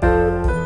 Bye.